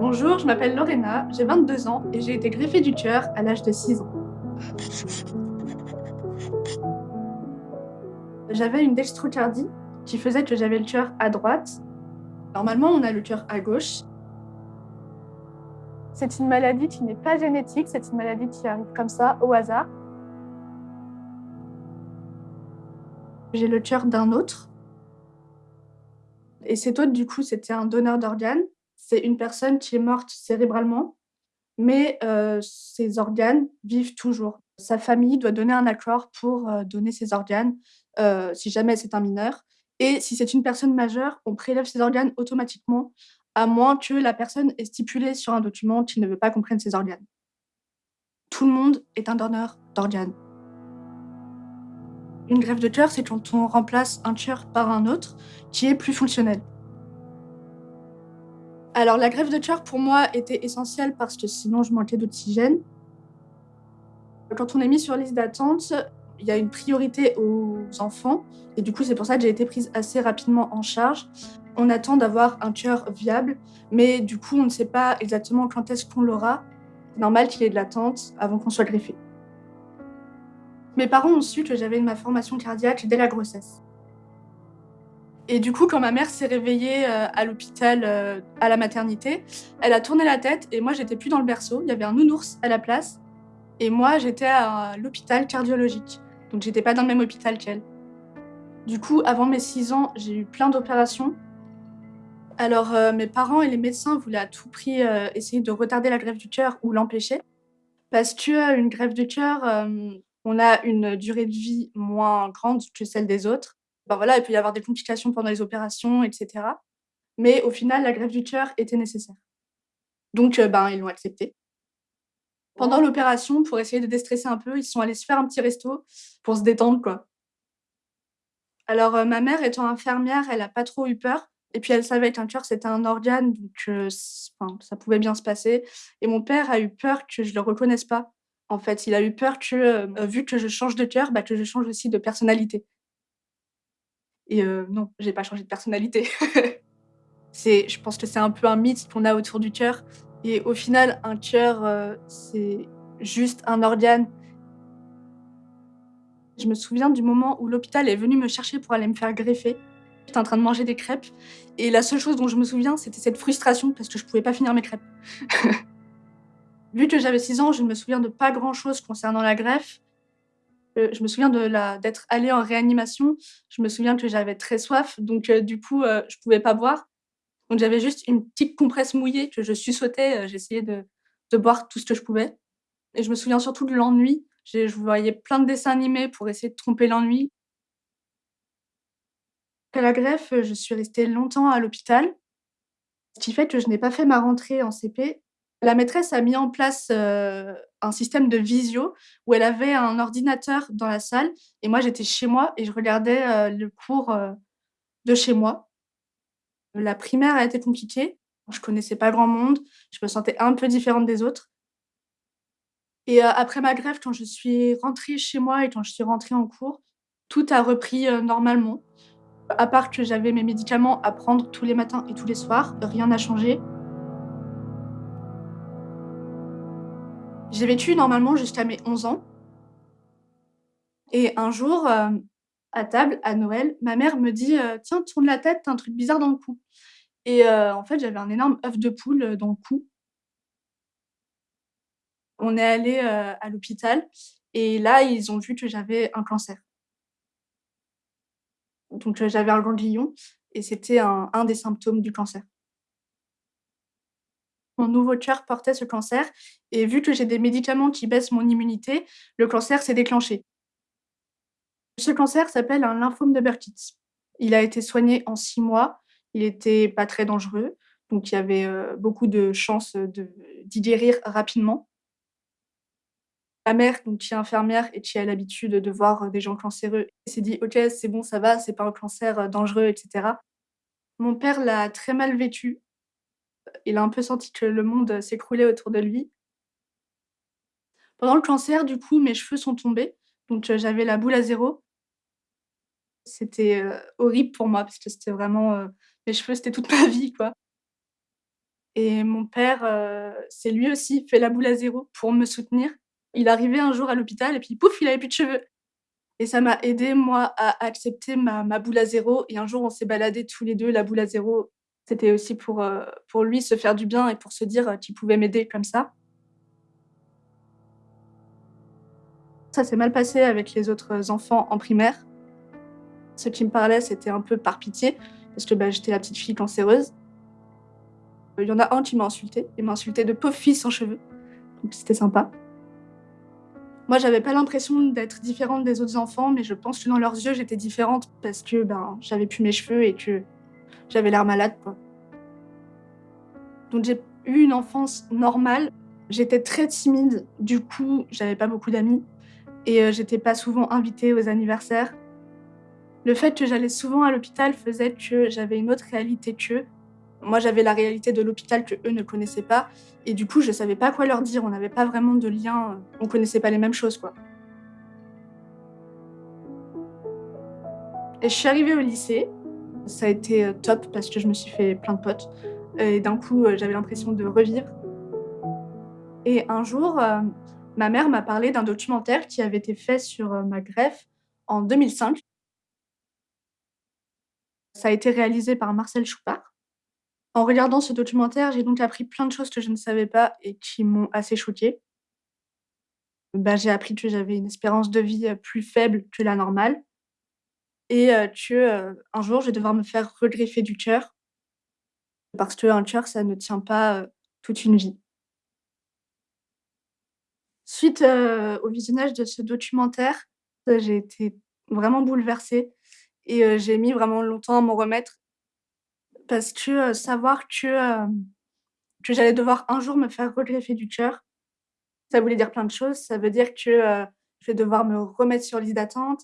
Bonjour, je m'appelle Lorena, j'ai 22 ans et j'ai été greffée du cœur à l'âge de 6 ans. J'avais une dextrocardie qui faisait que j'avais le cœur à droite. Normalement, on a le cœur à gauche. C'est une maladie qui n'est pas génétique, c'est une maladie qui arrive comme ça, au hasard. J'ai le cœur d'un autre. Et cet autre, du coup, c'était un donneur d'organes. C'est une personne qui est morte cérébralement, mais euh, ses organes vivent toujours. Sa famille doit donner un accord pour euh, donner ses organes, euh, si jamais c'est un mineur. Et si c'est une personne majeure, on prélève ses organes automatiquement, à moins que la personne ait stipulé sur un document qu'il ne veut pas qu'on prenne ses organes. Tout le monde est un donneur d'organes. Une greffe de cœur, c'est quand on remplace un cœur par un autre qui est plus fonctionnel. Alors la greffe de cœur pour moi était essentielle parce que sinon je manquais d'oxygène. Quand on est mis sur liste d'attente, il y a une priorité aux enfants et du coup c'est pour ça que j'ai été prise assez rapidement en charge. On attend d'avoir un cœur viable, mais du coup on ne sait pas exactement quand est-ce qu'on l'aura. Normal qu'il y ait de l'attente avant qu'on soit greffé. Mes parents ont su que j'avais une malformation cardiaque dès la grossesse. Et du coup, quand ma mère s'est réveillée euh, à l'hôpital, euh, à la maternité, elle a tourné la tête et moi, j'étais plus dans le berceau. Il y avait un nounours à la place. Et moi, j'étais à l'hôpital cardiologique. Donc, j'étais pas dans le même hôpital qu'elle. Du coup, avant mes 6 ans, j'ai eu plein d'opérations. Alors, euh, mes parents et les médecins voulaient à tout prix essayer de retarder la greffe du cœur ou l'empêcher. Parce qu'une greffe du cœur, on a une durée de vie moins grande que celle des autres. Ben voilà, il peut y avoir des complications pendant les opérations, etc. Mais au final, la greffe du cœur était nécessaire. Donc, euh, ben, ils l'ont accepté. Pendant l'opération, pour essayer de déstresser un peu, ils sont allés se faire un petit resto pour se détendre, quoi. Alors, euh, ma mère étant infirmière, elle a pas trop eu peur. Et puis, elle savait qu'un cœur, c'était un organe, donc euh, ça pouvait bien se passer. Et mon père a eu peur que je le reconnaisse pas. En fait, il a eu peur que, euh, vu que je change de cœur, bah, que je change aussi de personnalité. Et euh, non, j'ai pas changé de personnalité. C'est je pense que c'est un peu un mythe qu'on a autour du cœur et au final, un cœur, euh, c'est juste un organe. Je me souviens du moment où l'hôpital est venu me chercher pour aller me faire greffer. J'étais en train de manger des crêpes et la seule chose dont je me souviens, c'était cette frustration parce que je pouvais pas finir mes crêpes. Vu que j'avais 6 ans, je ne me souviens de pas grand-chose concernant la greffe. Euh, je me souviens d'être allée en réanimation. Je me souviens que j'avais très soif, donc euh, du coup, euh, je pouvais pas boire. Donc j'avais juste une petite compresse mouillée que je suçotais, j'essayais de de boire tout ce que je pouvais et je me souviens surtout de l'ennui. je voyais plein de dessins animés pour essayer de tromper l'ennui. Après la greffe, je suis restée longtemps à l'hôpital, ce qui fait que je n'ai pas fait ma rentrée en CP la maîtresse a mis en place, heu, un système de visio où elle avait un ordinateur dans la salle et moi j'étais chez moi et je regardais, heu, le cours, heu, de chez moi. La primaire a été compliquée, je connaissais pas grand monde, je me sentais un peu différente des autres et après ma greffe, quand je suis rentrée chez moi et quand je suis rentrée en cours, tout a repris, normalement. À part que j'avais mes médicaments à prendre tous les matins et tous les soirs, rien n'a changé. J'ai vécu normalement jusqu'à mes 11 ans. Et un jour, heu, à table, à Noël, ma mère me dit, heu: «Tiens, tourne la tête, tu un truc bizarre dans le cou» et heu, en fait, j'avais un énorme œuf de poule, dans le cou. On est allé à l'hôpital et là, ils ont vu que j'avais un cancer. Donc j'avais un ganglion et c'était un des symptômes du cancer. Mon nouveau cœur portait ce cancer et vu que j'ai des médicaments qui baissent mon immunité, le cancer s'est déclenché. Ce cancer s'appelle un lymphome de Burkitt. Il a été soigné en 6 mois, il était pas très dangereux, donc il y avait, heu, beaucoup de chances, d'y guérir rapidement. Ma mère, donc qui est infirmière et qui a l'habitude de voir, des gens cancéreux, s'est dit: «OK, c'est bon, ça va, c'est pas un cancer, dangereux» et cetera. Mon père l'a très mal vécu il a un peu senti que le monde, s'écroulait autour de lui. Pendant le cancer, du coup, mes cheveux sont tombés, donc heu, j'avais la boule à zéro. C'était, heu, horrible pour moi parce que c'était vraiment, heu, mes cheveux, c'était toute ma vie, quoi. Et mon père, s'est lui aussi fait la boule à 0 pour me soutenir. Il arrivait un jour à l'hôpital et puis pouf, il avait plus de cheveux et ça m'a aidée moi à accepter ma boule à 0 et un jour on s'est baladés tous les 2 la boule à 0. C'était aussi pour, heu, pour lui se faire du bien et pour se dire qu'il pouvait m'aider comme ça. Ça s'est mal passé avec les autres enfants en primaire. Ceux qui me parlaient, c'était un peu par pitié parce que, bah, j'étais la petite fille cancéreuse. Il y en a un qui m'a insultée. Il m'a insultée de pauvre fille sans cheveux, donc c'était sympa. Moi, j'avais pas l'impression d'être différente des autres enfants, mais je pense que dans leurs yeux, j'étais différente parce que, ben, j'avais plus mes cheveux et que j'avais l'air malade, quoi. Donc j'ai eu une enfance normale. J'étais très timide, du coup, j'avais pas beaucoup d'amis et heu, j'étais pas souvent invitée aux anniversaires. Le fait que j'allais souvent à l'hôpital faisait que j'avais une autre réalité qu'eux. Moi, j'avais la réalité de l'hôpital qu'eux ne connaissaient pas et du coup, je savais pas quoi leur dire. On n'avait pas vraiment de lien, on connaissait pas les mêmes choses, quoi. Et je suis arrivée au lycée. Ça a été, heu, top parce que je me suis fait plein de potes et d'un coup, heu, j'avais l'impression de revivre. Et un jour, heu, ma mère m'a parlé d'un documentaire qui avait été fait sur, ma greffe en 2005. Ça a été réalisé par Marcel Choupart. En regardant ce documentaire, j'ai donc appris plein de choses que je ne savais pas et qui m'ont assez choquée. Bah, j'ai appris que j'avais une espérance de vie, plus faible que la normale et heu, que, un jour, je vais devoir me faire regreffer du cœur parce qu'un cœur, ça ne tient pas, toute une vie. Suite, au visionnage de ce documentaire, j'ai été vraiment bouleversée et j'ai mis vraiment longtemps à m'en remettre parce que, savoir que, que j'allais devoir un jour me faire regreffer du cœur, ça voulait dire plein de choses. Ça veut dire que, je vais devoir me remettre sur liste d'attente,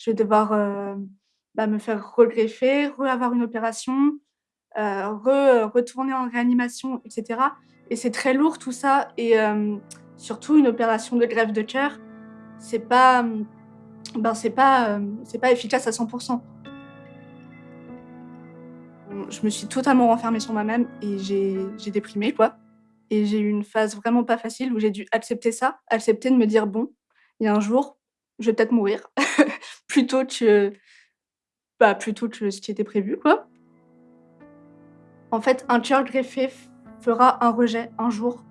je vais devoir, hem, bah, me faire regreffer, re-avoir une opération, heu, re retourner en réanimation et cetera. Et c'est très lourd tout ça. Et hem, surtout une opération de greffe de cœur, c'est pas, mmh, ben, c'est pas, c'est pas efficace à 100% Mmh, je me suis totalement renfermée sur moi-même et j'ai déprimé, quoi. Et j'ai eu une phase vraiment pas facile où j'ai dû accepter ça, accepter de me dire: «Bon, il y a un jour, je vais peut-être mourir plutôt que bah, que ce qui était prévu, quoi». En fait, un cœur greffé fera un rejet un jour.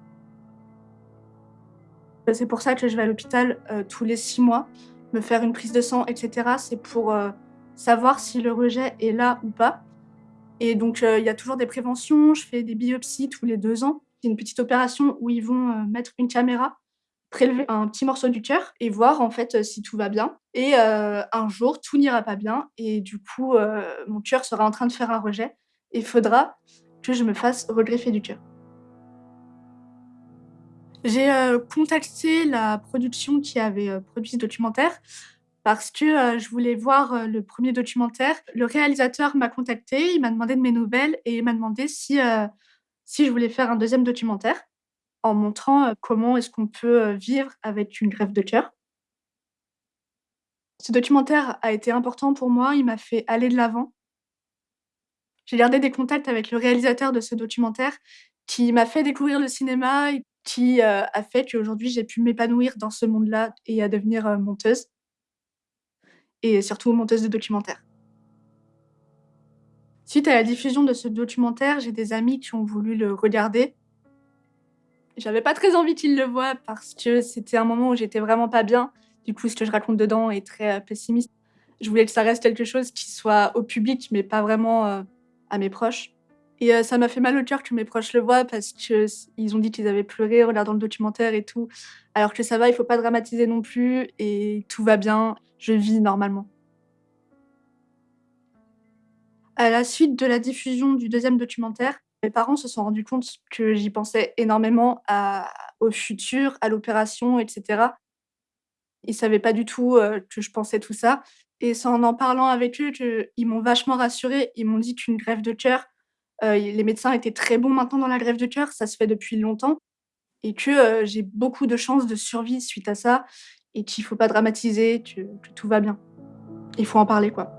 Bah, c'est pour ça que je vais à l'hôpital, heu, tous les 6 mois, me faire une prise de sang et cetera. C'est pour, heu, savoir si le rejet est là ou pas et donc heu, il y a toujours des préventions. Je fais des biopsies tous les 2 ans. C'est une petite opération où ils vont, mettre une caméra, prélever un petit morceau du cœur et voir en fait, heu, si tout va bien et heu, un jour, tout n'ira pas bien et du coup, heu, mon cœur sera en train de faire un rejet et faudra que je me fasse regreffer du cœur. J'ai, contacté la production qui avait, produit ce documentaire parce que, je voulais voir, le 1er documentaire. Le réalisateur m'a contactée, il m'a demandé de mes nouvelles et il m'a demandé si, si je voulais faire un 2e documentaire en montrant, comment est-ce qu'on peut, vivre avec une greffe de cœur. Ce documentaire a été important pour moi, il m'a fait aller de l'avant. J'ai gardé des contacts avec le réalisateur de ce documentaire qui m'a fait découvrir le cinéma et qui, a fait qu'aujourd'hui j'ai pu m'épanouir dans ce monde-là et à devenir, monteuse et surtout monteuse de documentaires. Suite à la diffusion de ce documentaire, j'ai des amis qui ont voulu le regarder. J'avais pas très envie qu'ils le voient parce que c'était un moment où j'étais vraiment pas bien. Du coup, ce que je raconte dedans est très, heu, pessimiste. Je voulais que ça reste quelque chose qui soit au public, mais pas vraiment, heu, à mes proches et heu, ça m'a fait mal au cœur que mes proches le voient parce que s ils ont dit qu'ils avaient pleuré en regardant le documentaire et tout, alors que ça va, il faut pas dramatiser non plus et tout va bien, je vis normalement. À la suite de la diffusion du 2e documentaire, mes parents se sont rendus compte que j'y pensais énormément à au futur, à l'opération et cetera. Ils savaient pas du tout, heu, que je pensais tout ça et c'est en en parlant avec eux qu'ils m'ont vachement rassurée. Ils m'ont dit qu'une greffe de cœur, heu, i les médecins étaient très bons maintenant dans la greffe de cœur, ça se fait depuis longtemps et que, heu, j'ai beaucoup de chances de survie suite à ça et qu'il faut pas dramatiser, que tout va bien. Il faut en parler, quoi.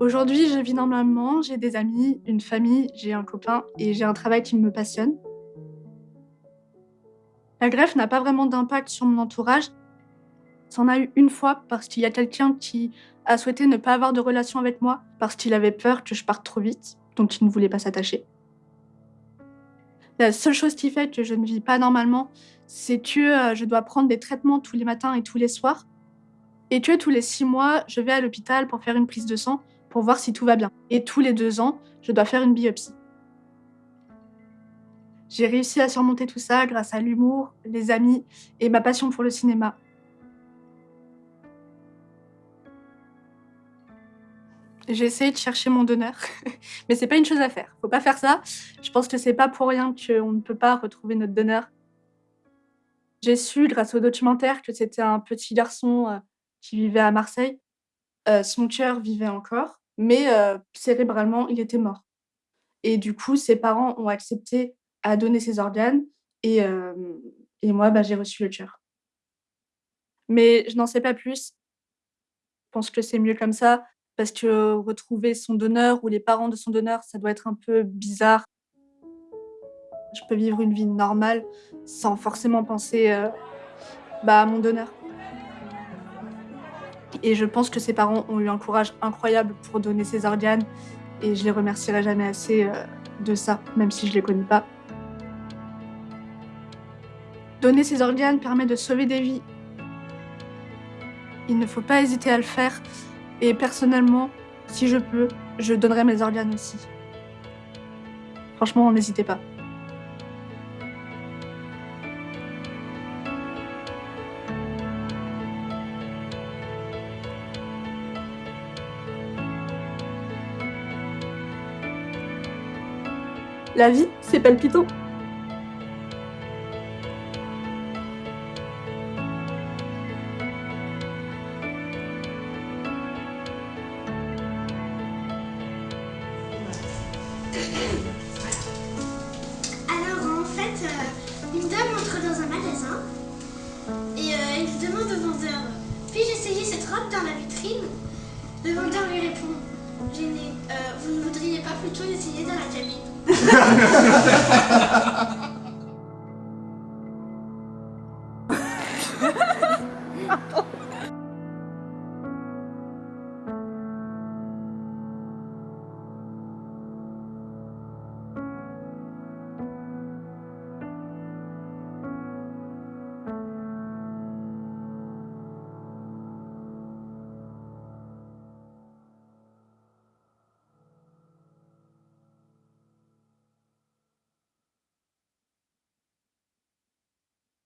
Aujourd'hui, je vis normalement, j'ai des amis, une famille, j'ai un copain et j'ai un travail qui me passionne. La greffe n'a pas vraiment d'impact sur mon entourage. Ça a eu une fois parce qu'il y a quelqu'un qui a souhaité ne pas avoir de relation avec moi parce qu'il avait peur que je parte trop vite, donc il ne voulait pas s'attacher. La seule chose qui fait que je ne vis pas normalement, c'est que euh, je dois prendre des traitements tous les matins et tous les soirs et que tous les six mois, je vais à l'hôpital pour faire une prise de sang pour voir si tout va bien. Et tous les deux ans, je dois faire une biopsie. J'ai réussi à surmonter tout ça grâce à l'humour, les amis et ma passion pour le cinéma. J'ai essayé de chercher mon donneur, mais c'est pas une chose à faire. Faut pas faire ça. Je pense que c'est pas pour rien qu'on ne peut pas retrouver notre donneur. J'ai su, grâce au documentaire, que c'était un petit garçon euh, qui vivait à Marseille. Euh, son cœur vivait encore, mais euh, cérébralement, il était mort. Et du coup, ses parents ont accepté à donner ses organes et, et moi, bah, j'ai reçu le cœur. Mais je n'en sais pas plus. Je pense que c'est mieux comme ça parce que retrouver son donneur ou les parents de son donneur, ça doit être un peu bizarre. Je peux vivre une vie normale sans forcément penser euh, bah, à mon donneur. Et je pense que ses parents ont eu un courage incroyable pour donner ses organes et je les remercierai jamais assez euh, de ça, même si je les connais pas. Donner ses organes permet de sauver des vies. Il ne faut pas hésiter à le faire. Et personnellement, si je peux, je donnerai mes organes aussi. Franchement, n'hésitez pas. La vie, c'est palpitant. Alors en fait, euh, une dame entre dans un magasin et euh, il demande au vendeur Puis-je essayer cette robe dans la vitrine? Le vendeur lui répond Gêné, euh, vous ne voudriez pas plutôt essayer dans la ハハハハ!